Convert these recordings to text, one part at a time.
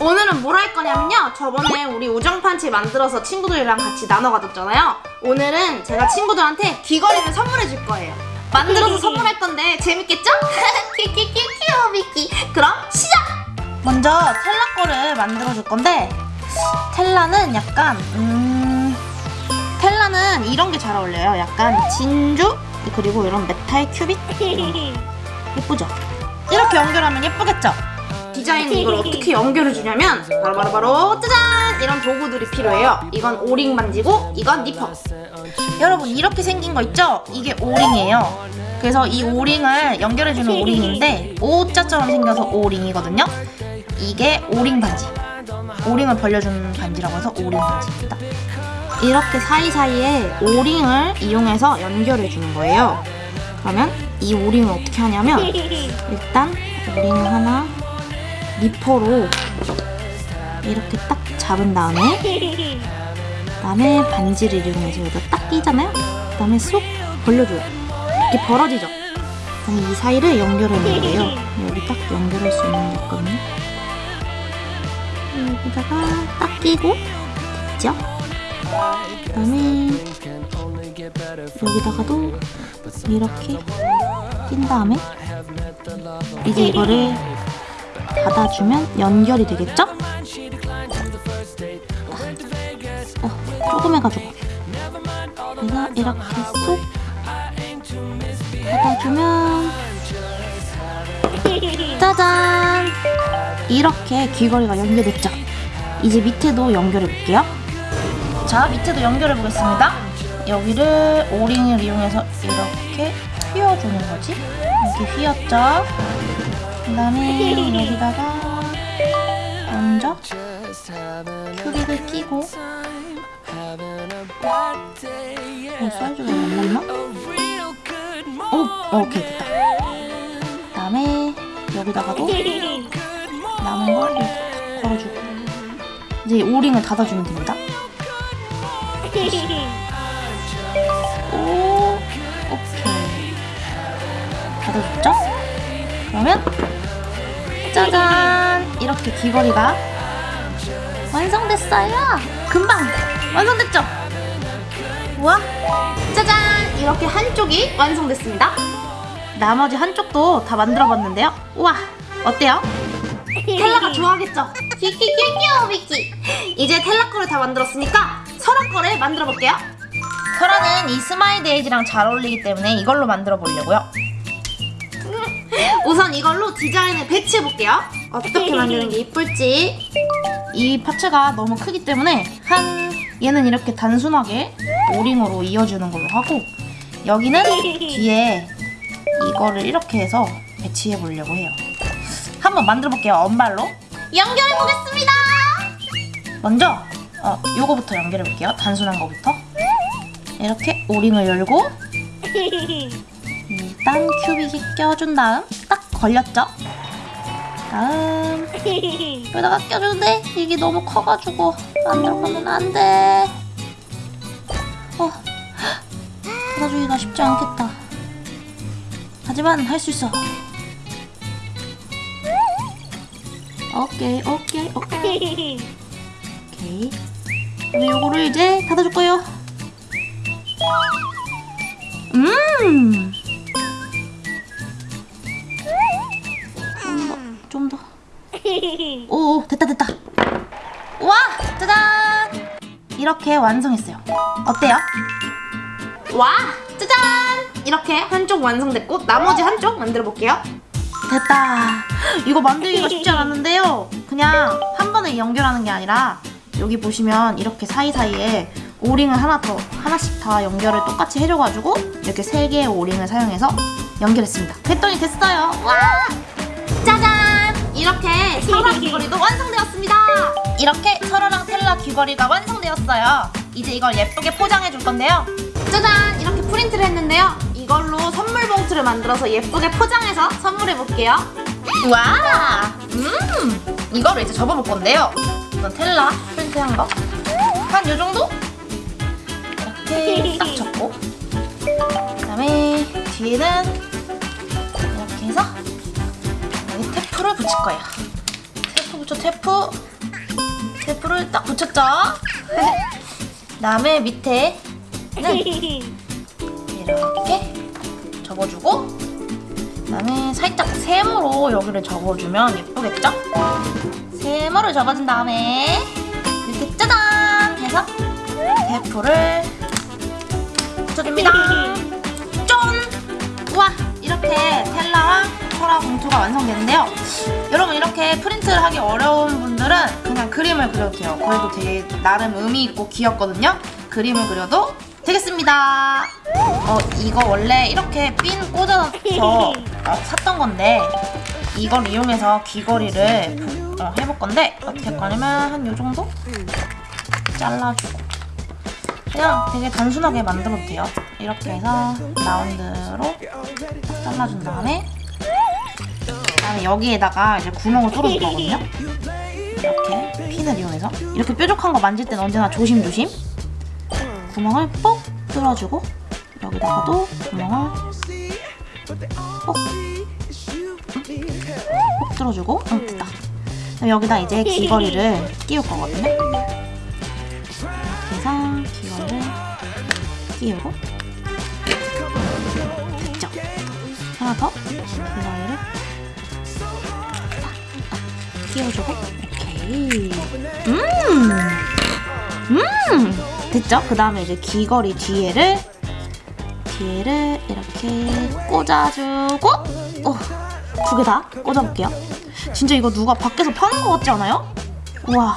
오늘은 뭘 할 거냐면요. 저번에 우리 우정 반지 만들어서 친구들이랑 같이 나눠 가졌잖아요. 오늘은 제가 친구들한테 귀걸이를 선물해 줄 거예요. 만들어서 선물할 건데 재밌겠죠? 키키키키오 미키. 그럼 시작! 먼저 텔라 거를 만들어 줄 건데 텔라는 약간 음 텔라는 이런 게 잘 어울려요. 약간 진주 그리고 이런 메탈 큐빅 예쁘죠? 이렇게 연결하면 예쁘겠죠? 디자인 이걸 어떻게 연결해 주냐면 바로 바로 바로 짜잔 이런 도구들이 필요해요. 이건 O-ring 반지고 이건 니퍼. 여러분 이렇게 생긴 거 있죠? 이게 O-ring이에요. 그래서 이 O-ring을 연결해 주는 O-ring인데 O자처럼 생겨서 O-ring이거든요. 이게 O-ring 반지. O-ring을 벌려주는 반지라고 해서 O-ring 반지입니다. 이렇게 사이사이에 O-ring을 이용해서 연결해 주는 거예요. 그러면 이 오링을 어떻게 하냐면 일단 오링을 하나 니퍼로 이렇게 딱 잡은 다음에 그다음에 반지를 이용해서 여기다 딱 끼잖아요. 그 다음에 쏙 벌려줘요. 이렇게 벌어지죠. 그다음에 이 사이를 연결하는 거예요. 여기 딱 연결할 수 있는 게 있거든요. 여기다가 딱 끼고 됐죠? 그 다음에 여기다가도 이렇게 낀 다음에 이제 이거를 닫아주면 연결이 되겠죠? 어, 조금 해가지고. 그래서 이렇게 쏙 닫아주면 짜잔! 이렇게 귀걸이가 연결됐죠? 이제 밑에도 연결해 볼게요. 자 밑에도 연결해 보겠습니다. 여기를 오링을 이용해서 이렇게 휘어주는 거지? 이렇게 휘었죠 그 다음에 여기다가 먼저 큐빅을 끼고 어, 사이즈가 안 맞나? 오! 오케이 됐다 그 다음에 여기다가도 남은 걸 이렇게 걸어주고 이제 오링을 닫아주면 됩니다 오 오케이 닫아줬죠? 그러면 짜잔. 이렇게 귀걸이가 완성됐어요. 금방 완성됐죠? 우와. 짜잔. 이렇게 한쪽이 완성됐습니다. 나머지 한쪽도 다 만들어봤는데요. 우와. 어때요? 텔라가 좋아하겠죠? 키키키키오 미키. 이제 텔라 거를 다 만들었으니까 설아 거를 만들어 볼게요. 설아는 이 스마일 데이지랑 잘 어울리기 때문에 이걸로 만들어 보려고요 우선 이걸로 디자인을 배치해 볼게요. 어떻게 만드는 게 이쁠지. 이 parts가 너무 크기 때문에 한 얘는 이렇게 단순하게 오링으로 이어주는 걸로 하고 여기는 뒤에 이거를 이렇게 해서 배치해 보려고 해요. 한번 만들어 볼게요 언발로. 연결해 보겠습니다. 먼저 어, 요거부터 연결해 볼게요 단순한 거부터. 이렇게 오링을 열고 일단 큐빅이 껴준 다음 딱 걸렸죠? 다음. 여기다가 껴주는데 이게 너무 커가지고 안 들어가면 안 돼. 어, 닫아주기가 쉽지 않겠다. 하지만 할 수 있어. 오케이 오케이 오케이. 오케이. 그럼 요거를 이제 닫아줄 거예요. 음 오, 됐다, 됐다. 와, 짜잔! 이렇게 완성했어요. 어때요? 와, 짜잔! 이렇게 한쪽 완성됐고 나머지 한쪽 만들어 볼게요. 됐다. 이거 만들기가 쉽지 않았는데요. 그냥 한 번에 연결하는 게 아니라 여기 보시면 이렇게 사이사이에 오링을 하나 더 하나씩 다 연결을 똑같이 해줘가지고 이렇게 세 개의 오링을 사용해서 연결했습니다. 됐더니 됐어요. 와! 짜잔! 이렇게 설아 귀걸이도 완성되었습니다. 이렇게 설아랑 텔라 귀걸이가 완성되었어요. 이제 이걸 예쁘게 포장해 줄 건데요. 짜잔! 이렇게 프린트를 했는데요. 이걸로 선물 봉투를 만들어서 예쁘게 포장해서 선물해 볼게요. 와! 음! 이거를 이제 접어볼 건데요. 이건 텔라 프린트한 거. 한 요 정도? 이렇게 딱 접고. 그 다음에 뒤에는 이렇게 해서 여기 테프를 붙일 거예요. 테프 붙여 테프 테프를 딱 붙였죠 그다음에 밑에는 이렇게 접어주고 그다음에 살짝 세모로 여기를 접어주면 예쁘겠죠? 세모를 접어준 다음에 이렇게 짜잔 해서 대포를 붙여줍니다 짠! 우와 이렇게 텔라랑 소라 봉투가 완성됐는데요. 여러분 이렇게 프린트를 하기 어려운 분들은 그냥 그림을 그려도 돼요. 그래도 되게 나름 의미 있고 귀엽거든요. 그림을 그려도 되겠습니다. 어 이거 원래 이렇게 핀 꽂아서 어, 샀던 건데 이걸 이용해서 귀걸이를 부- 어, 해볼 건데 어떻게 할 거냐면 한 요 정도? 잘라주고. 그냥 되게 단순하게 만들어도 돼요. 이렇게 해서 라운드로 딱 잘라준 다음에 그 다음에 여기에다가 이제 구멍을 뚫어줄 거거든요. 이렇게 핀을 이용해서. 이렇게 뾰족한 거 만질 때는 언제나 조심조심. 구멍을 뽁 뚫어주고 여기다가도 구멍을 뽁꼭 뚫어주고. 응 됐다. 그럼 여기다 이제 귀걸이를 끼울 거거든요. 이렇게 해서 귀걸이를 끼우고. 됐죠? 하나 더. 귀걸이를 끼워주고 오케이 음! 음! 됐죠? 그 다음에 이제 귀걸이 뒤에를 뒤에를 이렇게 꽂아주고 어, 두개 다 꽂아볼게요. 진짜 이거 누가 밖에서 파는 것 같지 않아요? 우와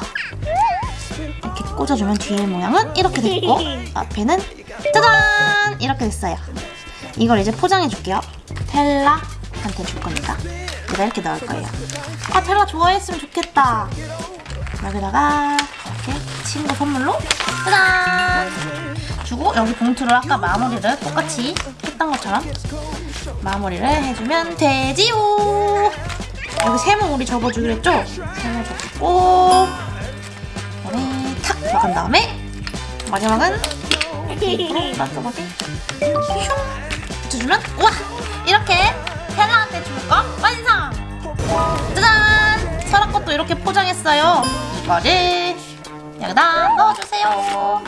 이렇게 꽂아주면 뒤에 모양은 이렇게 됐고 앞에는 짜잔 이렇게 됐어요. 이걸 이제 포장해 줄게요. 텔라한테 줄 거니까 여기다 이렇게 넣을 거예요. 아 텔라 좋아했으면 좋겠다. 여기다가 이렇게 친구 선물로 짜잔 주고 여기 봉투를 아까 마무리를 똑같이 했던 것처럼 마무리를 해주면 되지요 여기 세모 우리 접어주기로 했죠? 세모 접고 그다음에 탁 들어간 다음에 마지막은 마지막에 슝 붙여주면 우와 이렇게 이렇게 포장했어요. 이거를 여기다 넣어주세요.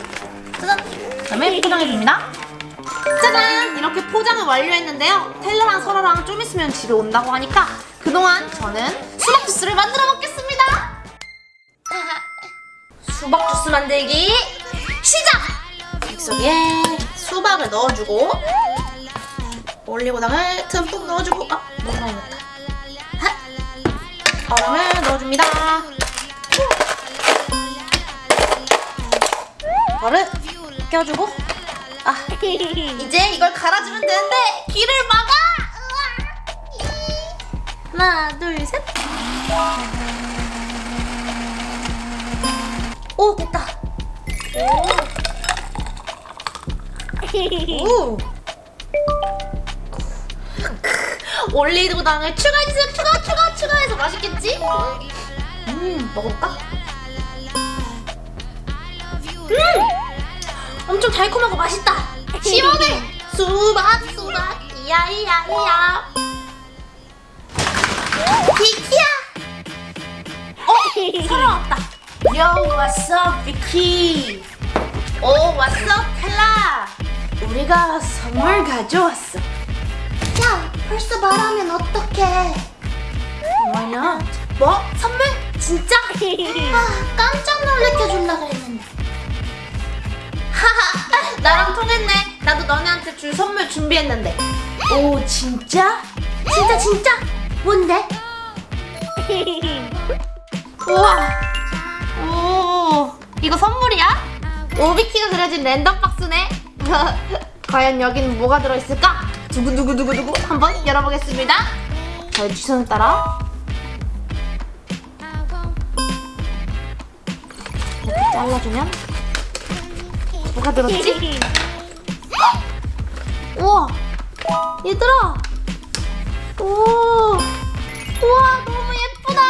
짜잔. 그다음에 포장해줍니다. 짜잔! 이렇게 포장을 완료했는데요. 텔라랑 설아랑 좀 있으면 집에 온다고 하니까 그동안 저는 수박 주스를 만들어 먹겠습니다. 수박 주스 만들기 시작! 믹서기에 수박을 넣어주고 올리고당을 듬뿍 넣어주고 아 너무 넣었다. 하! 얼음을 넣어줍니다. 이거를 껴주고 아 이제 이걸 갈아주면 되는데 귀를 막아! 하나 둘 셋. 오 됐다. 오. 올리고당을 추가해주세요. 추가 추가 추가해서 맛있겠지? 음 먹어볼까? 음! 엄청 달콤하고 맛있다. 시원해. 수박 수박 이야이야이야. 비키야. 어, 사람 왔다. What's up, 비키? 오, up, 텔라? 우리가 선물 가져왔어. 야, 벌써 말하면 어떡해? Not? 뭐? 선물? 진짜? 아, 깜짝 놀래켜줄라 그랬는데. 하하, 나랑 통했네. 나도 너네한테 줄 선물 준비했는데. 오, 진짜? 진짜 진짜? 뭔데? 우와. 오, 이거 선물이야? 오비키가 그려진 랜덤 박스네. 과연 여기는 뭐가 들어있을까? 두구두구두구두구 한번 열어보겠습니다. 저의 추천을 따라 잘라주면? 뭐가 들었지? 우와! 얘들아! 오! 우와 너무 예쁘다!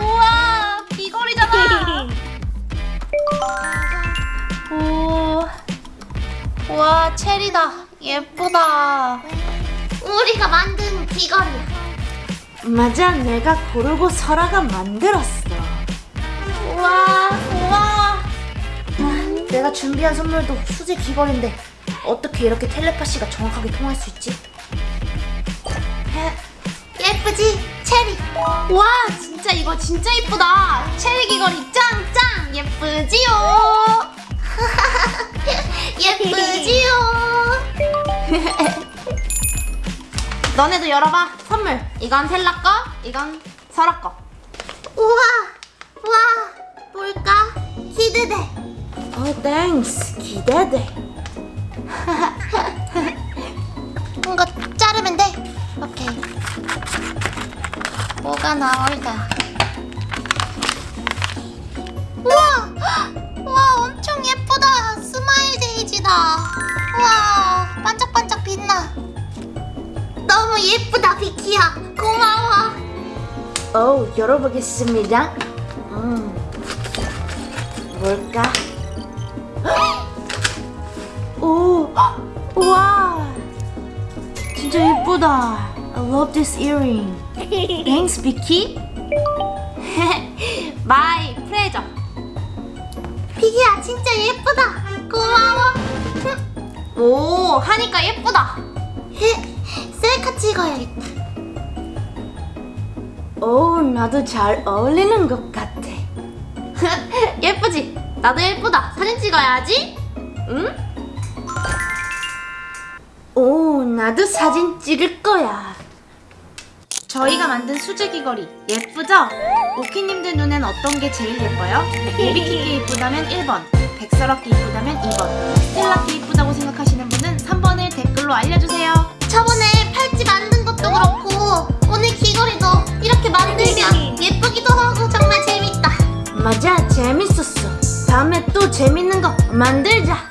우와 귀걸이잖아! 오! 우와 체리다. 예쁘다. 우리가 만든 귀걸이야 맞아, 내가 고르고 설아가 만들었어. 우와, 우와. 아, 내가 준비한 선물도 수제 귀걸인데 어떻게 이렇게 텔레파시가 정확하게 통할 수 있지? 예쁘지? 체리. 와, 진짜 이거 진짜 이쁘다. 체리 귀걸이 짱짱 예쁘지요? 예쁘지요? 너네도 열어봐. 선물. 이건 텔라 거, 이건 설아 거. 우와, 와, 뭘까? 기대돼. 어, thanks. 기대돼. 이거 자르면 돼. 오케이. 뭐가 나올까? 우와! 우와, 엄청 예쁘다. 스마일 데이지다. 우와, 반짝반짝 빛나. 너무 예쁘다, 비키야. 고마워. 오, 열어보겠습니다. 음, 뭘까? 오, 우와, 진짜 예쁘다. I love this earring. Thanks, 비키. My pleasure. 비키야, 진짜 예쁘다. 고마워. 오, 하니까 예쁘다. 셀카 찍어야겠다. 오, 나도 잘 어울리는 것 같아. 예쁘지? 나도 예쁘다. 사진 찍어야지. 응? 오, 나도 사진 찍을 거야. 저희가 만든 수제 귀걸이 예쁘죠? 오키님들 눈엔 어떤 게 제일 예뻐요? 오비키게 이쁘다면 1번, 백설학게 이쁘다면 2번, 스텔라게 이쁘다고 생각하시는 분은 3번을 댓글로 알려주세요. 저번에 팔찌 만든 것도 그렇고 오늘 귀걸이도 이렇게 만들면 예쁘기도 하고 정말 재밌다. 맞아, 재밌었어. 다음에 또 재밌는 거 만들자.